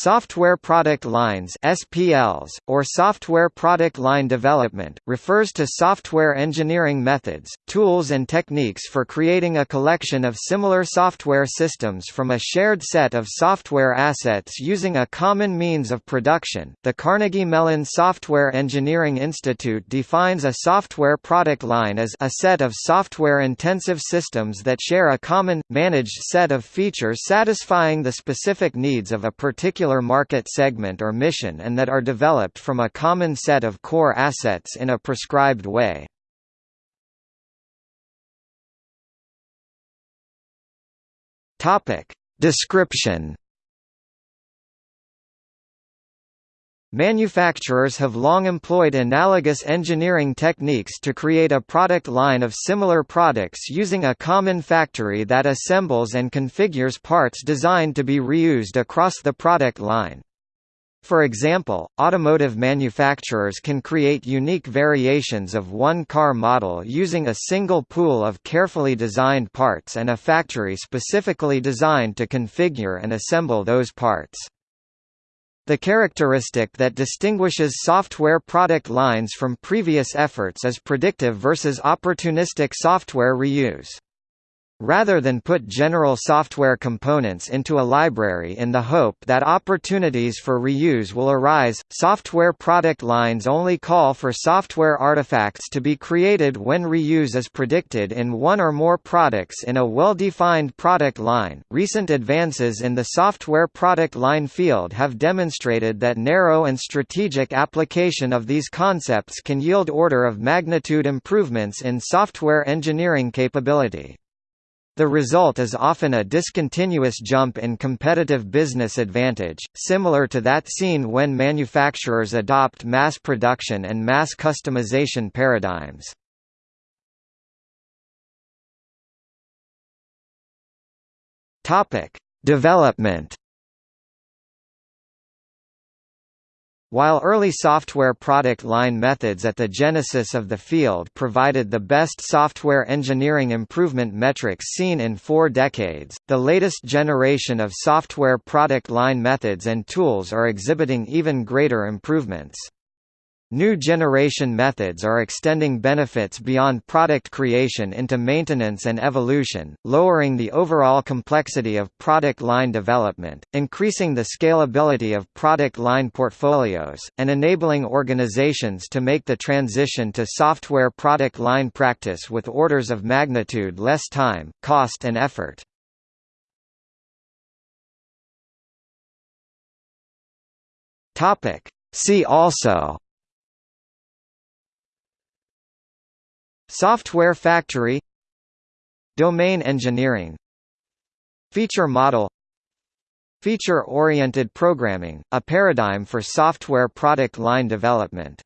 Software Product Lines (SPLs) or Software Product Line Development refers to software engineering methods, tools and techniques for creating a collection of similar software systems from a shared set of software assets using a common means of production. The Carnegie Mellon Software Engineering Institute defines a software product line as a set of software-intensive systems that share a common managed set of features satisfying the specific needs of a particular particular market segment or mission and that are developed from a common set of core assets in a prescribed way. Description Manufacturers have long employed analogous engineering techniques to create a product line of similar products using a common factory that assembles and configures parts designed to be reused across the product line. For example, automotive manufacturers can create unique variations of one car model using a single pool of carefully designed parts and a factory specifically designed to configure and assemble those parts. The characteristic that distinguishes software product lines from previous efforts is predictive versus opportunistic software reuse. Rather than put general software components into a library in the hope that opportunities for reuse will arise, software product lines only call for software artifacts to be created when reuse is predicted in one or more products in a well-defined product line. Recent advances in the software product line field have demonstrated that narrow and strategic application of these concepts can yield order of magnitude improvements in software engineering capability. The result is often a discontinuous jump in competitive business advantage, similar to that seen when manufacturers adopt mass production and mass customization paradigms. Development While early software product line methods at the genesis of the field provided the best software engineering improvement metrics seen in four decades, the latest generation of software product line methods and tools are exhibiting even greater improvements. New generation methods are extending benefits beyond product creation into maintenance and evolution, lowering the overall complexity of product line development, increasing the scalability of product line portfolios, and enabling organizations to make the transition to software product line practice with orders of magnitude less time, cost and effort. See also Software factory Domain engineering Feature model Feature-oriented programming, a paradigm for software product line development